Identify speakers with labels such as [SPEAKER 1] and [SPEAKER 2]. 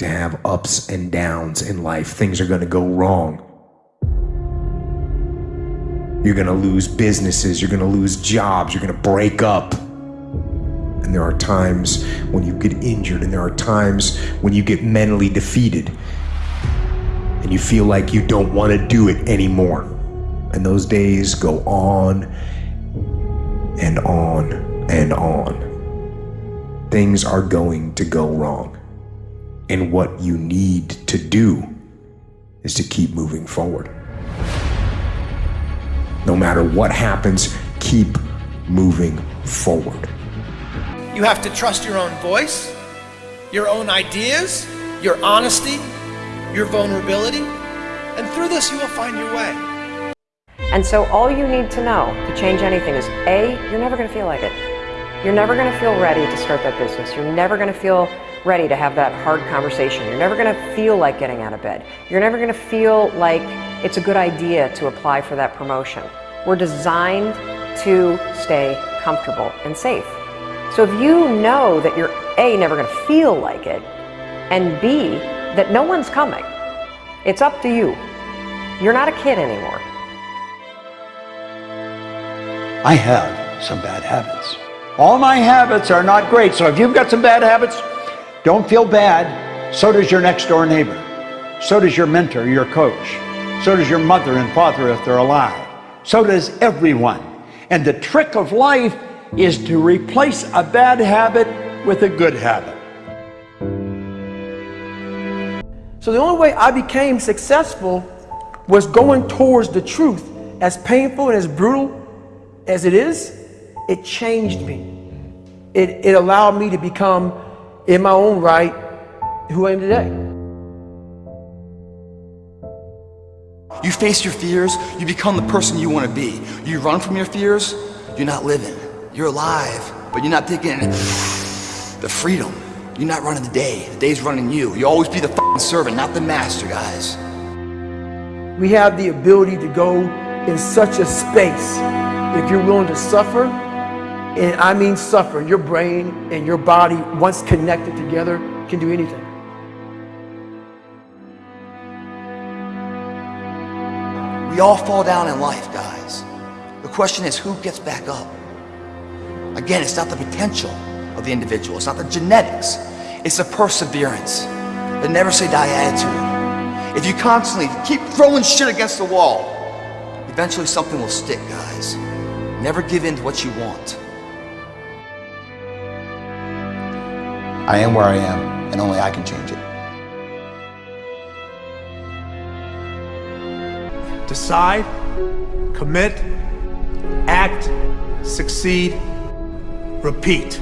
[SPEAKER 1] have ups and downs in life. Things are going to go wrong. You're going to lose businesses. You're going to lose jobs. You're going to break up. And there are times when you get injured, and there are times when you get mentally defeated, and you feel like you don't want to do it anymore. And those days go on and on and on. Things are going to go wrong. And what you need to do is to keep moving forward. No matter what happens, keep moving forward.
[SPEAKER 2] You have to trust your own voice, your own ideas, your honesty, your vulnerability, and through this you will find your way.
[SPEAKER 3] And so all you need to know to change anything is A, you're never going to feel like it. You're never going to feel ready to start that business. You're never going to feel ready to have that hard conversation. You're never going to feel like getting out of bed. You're never going to feel like it's a good idea to apply for that promotion. We're designed to stay comfortable and safe. So if you know that you're A, never going to feel like it, and B, that no one's coming, it's up to you. You're not a kid anymore.
[SPEAKER 4] I have some bad habits. All my habits are not great, so if you've got some bad habits, don't feel bad. So does your next door neighbor. So does your mentor, your coach. So does your mother and father if they're alive. So does everyone. And the trick of life is to replace a bad habit with a good habit.
[SPEAKER 5] So the only way I became successful was going towards the truth. As painful and as brutal as it is, it changed me. It, it allowed me to become in my own right who I am today.
[SPEAKER 6] You face your fears, you become the person you want to be. You run from your fears, you're not living. You're alive, but you're not taking the freedom. You're not running the day. The day's running you. You always be the servant, not the master, guys.
[SPEAKER 5] We have the ability to go in such a space if you're willing to suffer and I mean suffer. Your brain and your body, once connected together, can do anything.
[SPEAKER 6] We all fall down in life, guys. The question is, who gets back up? Again, it's not the potential of the individual. It's not the genetics. It's the perseverance, the never say die attitude. If you constantly keep throwing shit against the wall, eventually something will stick, guys. Never give in to what you want.
[SPEAKER 7] I am where I am, and only I can change it.
[SPEAKER 8] Decide, commit, act, succeed, repeat.